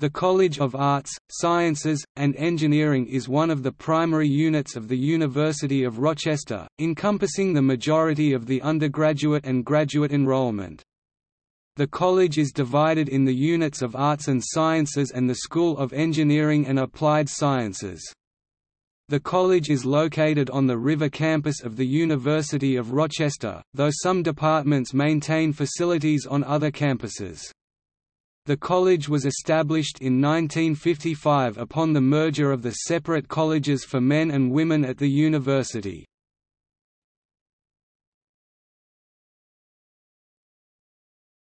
The College of Arts, Sciences, and Engineering is one of the primary units of the University of Rochester, encompassing the majority of the undergraduate and graduate enrollment. The college is divided in the units of Arts and Sciences and the School of Engineering and Applied Sciences. The college is located on the River campus of the University of Rochester, though some departments maintain facilities on other campuses. The college was established in 1955 upon the merger of the separate colleges for men and women at the university.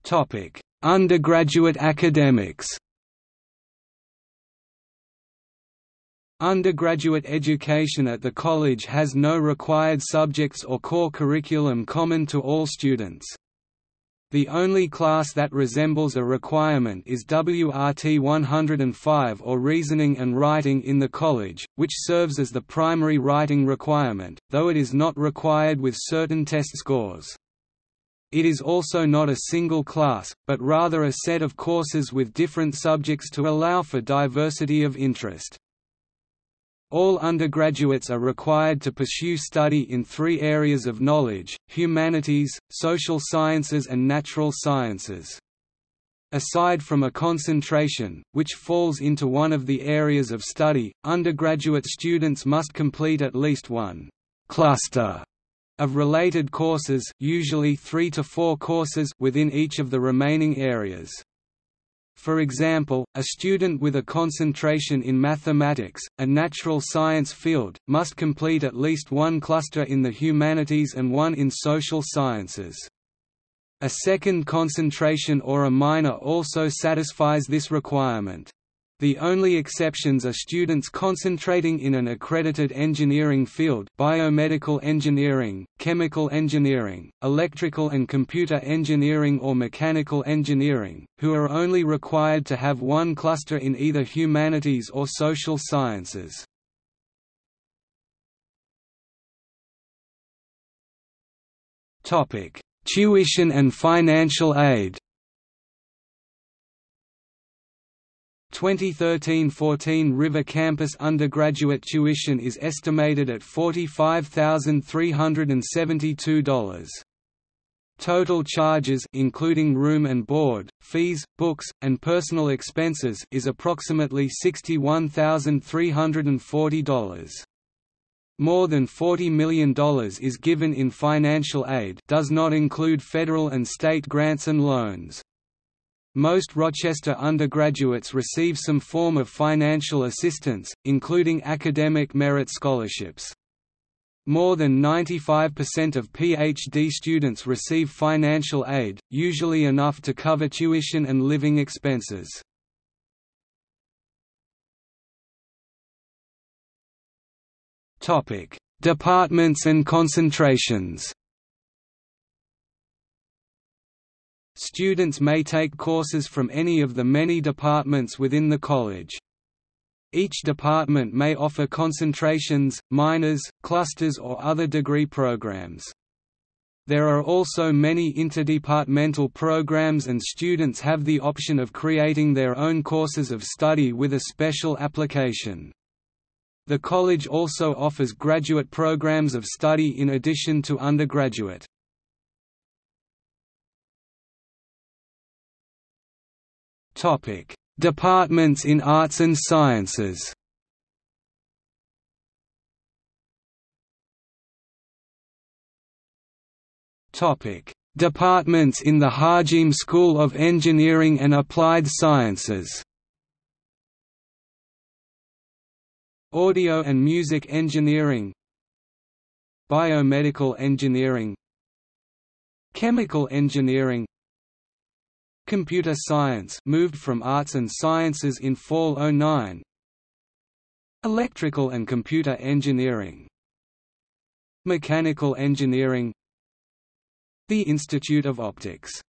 Topic: Undergraduate academics Undergraduate education at the college has no required subjects or core curriculum common to all students. The only class that resembles a requirement is WRT 105 or Reasoning and Writing in the college, which serves as the primary writing requirement, though it is not required with certain test scores. It is also not a single class, but rather a set of courses with different subjects to allow for diversity of interest. All undergraduates are required to pursue study in three areas of knowledge, humanities, social sciences and natural sciences. Aside from a concentration, which falls into one of the areas of study, undergraduate students must complete at least one cluster of related courses usually three to four courses within each of the remaining areas. For example, a student with a concentration in mathematics, a natural science field, must complete at least one cluster in the humanities and one in social sciences. A second concentration or a minor also satisfies this requirement. The only exceptions are students concentrating in an accredited engineering field biomedical engineering, chemical engineering, electrical and computer engineering or mechanical engineering, who are only required to have one cluster in either humanities or social sciences. Tuition and financial aid 2013–14 River Campus undergraduate tuition is estimated at $45,372. Total charges including room and board, fees, books, and personal expenses is approximately $61,340. More than $40 million is given in financial aid does not include federal and state grants and loans. Most Rochester undergraduates receive some form of financial assistance, including academic merit scholarships. More than 95% of PhD students receive financial aid, usually enough to cover tuition and living expenses. Departments and concentrations Students may take courses from any of the many departments within the college. Each department may offer concentrations, minors, clusters or other degree programs. There are also many interdepartmental programs and students have the option of creating their own courses of study with a special application. The college also offers graduate programs of study in addition to undergraduate. Departments in Arts and Sciences. Topic: Departments in the Hajim School of Engineering and Applied Sciences. Audio and Music Engineering. Biomedical Engineering. Chemical Engineering Computer Science moved from Arts and Sciences in Fall 09 Electrical and Computer Engineering. Mechanical Engineering. The Institute of Optics